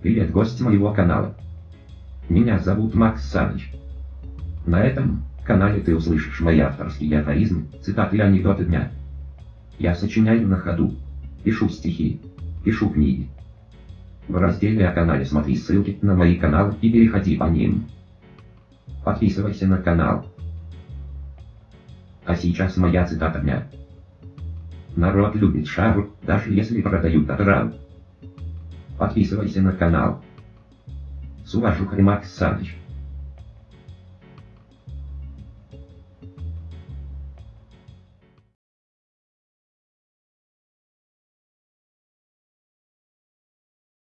Привет, гость моего канала. Меня зовут Макс Саныч. На этом канале ты услышишь мои авторские афоризмы, цитаты и анекдоты дня. Я сочиняю на ходу, пишу стихи, пишу книги. В разделе о канале смотри ссылки на мои каналы и переходи по ним. Подписывайся на канал. А сейчас моя цитата дня. Народ любит шару, даже если продают отрал. Подписывайся на канал. С уважухой Макс Саныч.